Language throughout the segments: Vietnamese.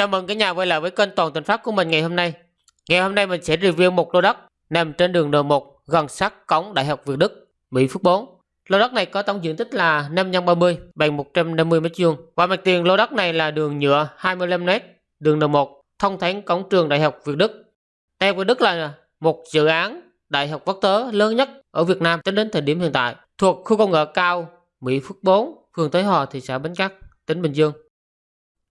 Chào mừng cả nhà quay lại với kênh Toàn Tình Pháp của mình ngày hôm nay. Ngày hôm nay mình sẽ review một lô đất nằm trên đường N1 gần sát cổng Đại học Việt Đức, Mỹ Phước 4. Lô đất này có tổng diện tích là 5 x 30 bằng 150 m2 và mặt tiền lô đất này là đường nhựa 25m, đường N1 thông thẳng cổng trường Đại học Việt Đức. Đại học Việt Đức là một dự án đại học quốc tế lớn nhất ở Việt Nam tính đến thời điểm hiện tại, thuộc khu công nghệ cao Mỹ Phước 4, phường Tới Hòa, thị xã Bến Cát, tỉnh Bình Dương.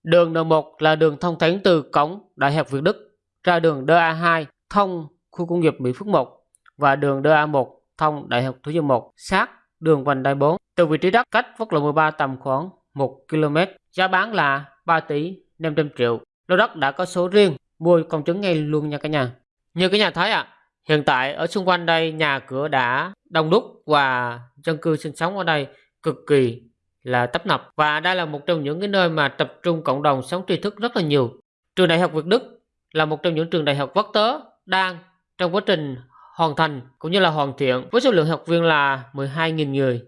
Đường N1 là đường thông thánh từ cổng Đại học Việt Đức ra đường DA2 thông khu công nghiệp Mỹ Phước 1 và đường DA1 thông Đại học Thủ Dầu 1 sát đường vành đai 4. Từ vị trí đất cách quốc lộ 13 tầm khoảng 1 km, giá bán là 3 tỷ 500 triệu. Lô đất đã có số riêng, mua công chứng ngay luôn nha cả nhà. Như cả nhà thấy ạ, à, hiện tại ở xung quanh đây nhà cửa đã đông đúc và dân cư sinh sống ở đây cực kỳ là tấp nập và đây là một trong những cái nơi mà tập trung cộng đồng sống tri thức rất là nhiều. Trường Đại học Việt Đức là một trong những trường đại học quốc tế đang trong quá trình hoàn thành cũng như là hoàn thiện với số lượng học viên là 12.000 người.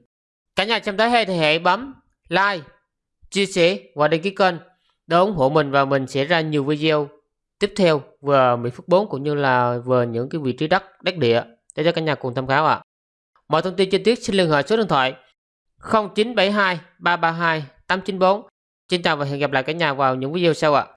Cả nhà xem thấy hay thì hãy bấm like, chia sẻ và đăng ký kênh để ủng hộ mình và mình sẽ ra nhiều video tiếp theo về Mỹ Phước 4 cũng như là về những cái vị trí đất, đất địa để cho cả nhà cùng tham khảo ạ. À. Mọi thông tin chi tiết xin liên hệ số điện thoại 0972 332 894. Xin chào và hẹn gặp lại cả nhà vào những video sau ạ.